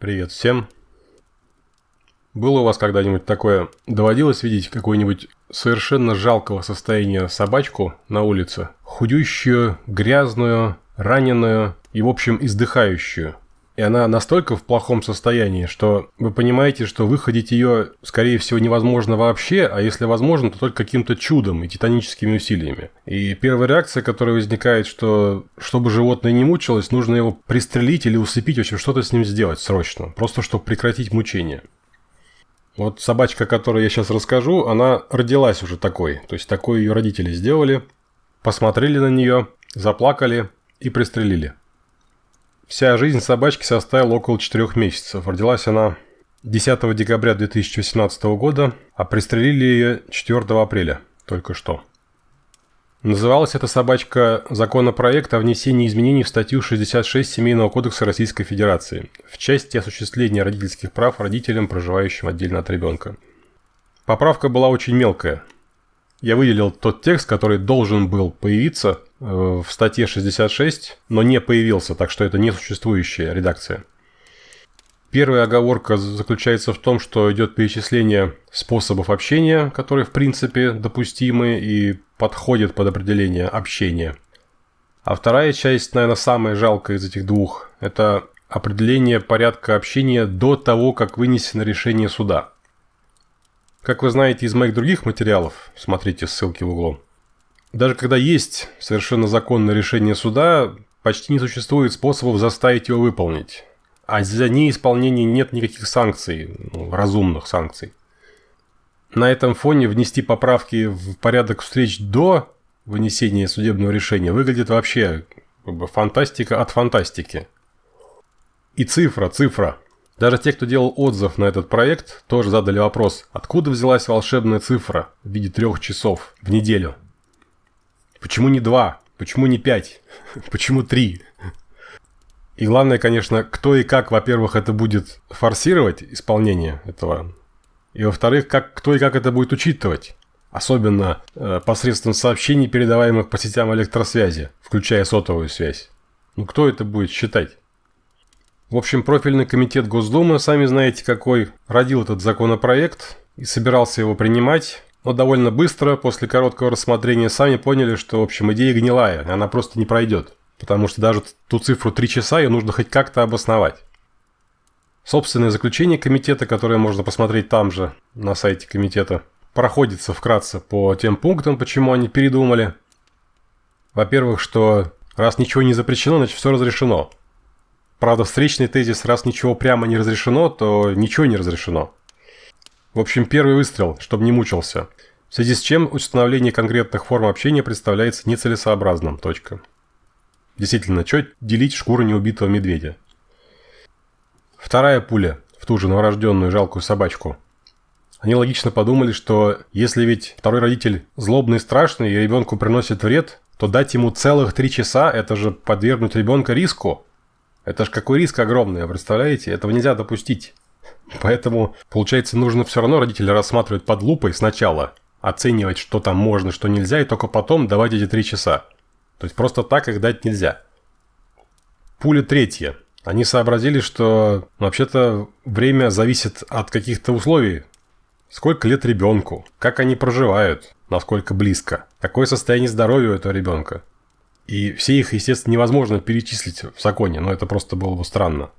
Привет всем. Было у вас когда-нибудь такое, доводилось видеть какую-нибудь совершенно жалкого состояния собачку на улице? Худющую, грязную, раненую и, в общем, издыхающую. И она настолько в плохом состоянии, что вы понимаете, что выходить ее, скорее всего, невозможно вообще, а если возможно, то только каким-то чудом и титаническими усилиями. И первая реакция, которая возникает, что чтобы животное не мучилось, нужно его пристрелить или усыпить, в общем, что-то с ним сделать срочно, просто чтобы прекратить мучение. Вот собачка, о которой я сейчас расскажу, она родилась уже такой. То есть, такой ее родители сделали, посмотрели на нее, заплакали и пристрелили. Вся жизнь собачки составила около 4 месяцев. Родилась она 10 декабря 2018 года, а пристрелили ее 4 апреля, только что. Называлась эта собачка «Законопроект о внесении изменений в статью 66 Семейного кодекса Российской Федерации в части осуществления родительских прав родителям, проживающим отдельно от ребенка». Поправка была очень мелкая. Я выделил тот текст, который должен был появиться Э, в статье 66, но не появился, так что это несуществующая редакция. Первая оговорка заключается в том, что идет перечисление способов общения, которые в принципе допустимы и подходят под определение общения. А вторая часть, наверное, самая жалкая из этих двух, это определение порядка общения до того, как вынесено решение суда. Как вы знаете из моих других материалов, смотрите ссылки в углу, даже когда есть совершенно законное решение суда, почти не существует способов заставить его выполнить. А за неисполнение нет никаких санкций, ну, разумных санкций. На этом фоне внести поправки в порядок встреч до вынесения судебного решения выглядит вообще как бы, фантастика от фантастики. И цифра, цифра. Даже те, кто делал отзыв на этот проект, тоже задали вопрос, откуда взялась волшебная цифра в виде трех часов в неделю. Почему не два? Почему не пять? Почему три? И главное, конечно, кто и как, во-первых, это будет форсировать исполнение этого. И во-вторых, как, кто и как это будет учитывать. Особенно э, посредством сообщений, передаваемых по сетям электросвязи, включая сотовую связь. Ну кто это будет считать? В общем, профильный комитет Госдумы, сами знаете какой, родил этот законопроект и собирался его принимать. Но довольно быстро, после короткого рассмотрения, сами поняли, что, в общем, идея гнилая, она просто не пройдет. Потому что даже ту цифру 3 часа ее нужно хоть как-то обосновать. Собственное заключение комитета, которое можно посмотреть там же, на сайте комитета, проходится вкратце по тем пунктам, почему они передумали. Во-первых, что раз ничего не запрещено, значит все разрешено. Правда, встречный тезис, раз ничего прямо не разрешено, то ничего не разрешено. В общем, первый выстрел, чтобы не мучился. В связи с чем установление конкретных форм общения представляется нецелесообразным. Точка. Действительно, что делить шкуру неубитого медведя? Вторая пуля в ту же новорожденную жалкую собачку. Они логично подумали, что если ведь второй родитель злобный и страшный, и ребенку приносит вред, то дать ему целых три часа – это же подвергнуть ребенка риску. Это же какой риск огромный, представляете? Этого нельзя допустить. Поэтому, получается, нужно все равно родителя рассматривать под лупой сначала, оценивать, что там можно, что нельзя, и только потом давать эти три часа. То есть просто так их дать нельзя. Пуля третья. Они сообразили, что вообще-то время зависит от каких-то условий. Сколько лет ребенку, как они проживают, насколько близко, какое состояние здоровья у этого ребенка. И все их, естественно, невозможно перечислить в законе, но это просто было бы странно.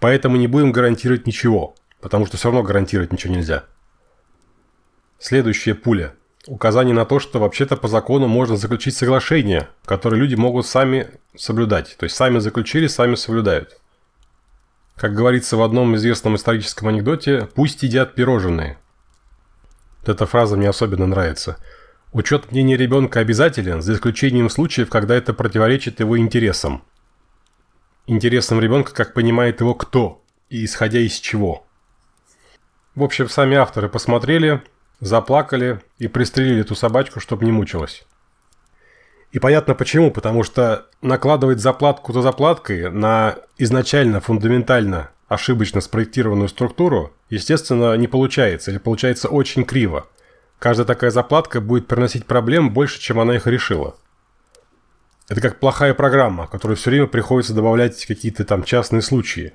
Поэтому не будем гарантировать ничего, потому что все равно гарантировать ничего нельзя. Следующая пуля. Указание на то, что вообще-то по закону можно заключить соглашение, которое люди могут сами соблюдать. То есть сами заключили, сами соблюдают. Как говорится в одном известном историческом анекдоте, пусть едят пирожные. Эта фраза мне особенно нравится. Учет мнения ребенка обязателен, за исключением случаев, когда это противоречит его интересам интересом ребенка, как понимает его кто и исходя из чего. В общем, сами авторы посмотрели, заплакали и пристрелили эту собачку, чтобы не мучилась. И понятно почему, потому что накладывать заплатку за заплаткой на изначально фундаментально ошибочно спроектированную структуру, естественно, не получается, или получается очень криво. Каждая такая заплатка будет приносить проблем больше, чем она их решила. Это как плохая программа, которой все время приходится добавлять какие-то там частные случаи.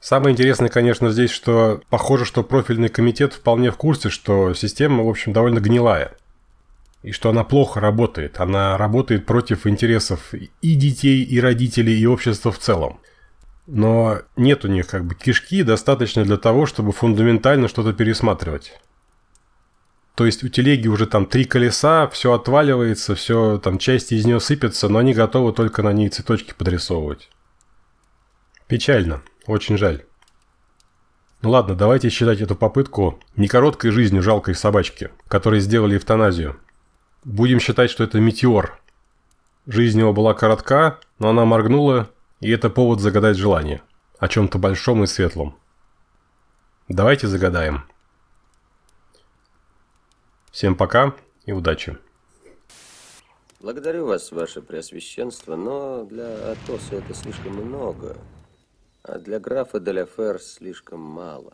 Самое интересное, конечно, здесь, что похоже, что профильный комитет вполне в курсе, что система, в общем, довольно гнилая. И что она плохо работает. Она работает против интересов и детей, и родителей, и общества в целом. Но нет у них как бы кишки достаточно для того, чтобы фундаментально что-то пересматривать. То есть у телеги уже там три колеса, все отваливается, все там части из нее сыпятся, но они готовы только на ней цветочки подрисовывать. Печально. Очень жаль. Ну ладно, давайте считать эту попытку не короткой жизнью жалкой собачки, которой сделали эвтаназию. Будем считать, что это метеор. Жизнь его была коротка, но она моргнула, и это повод загадать желание. О чем-то большом и светлом. Давайте загадаем. Всем пока и удачи. Благодарю вас, ваше преосвященство, но для Атоса это слишком много а для графа Деляфер слишком мало.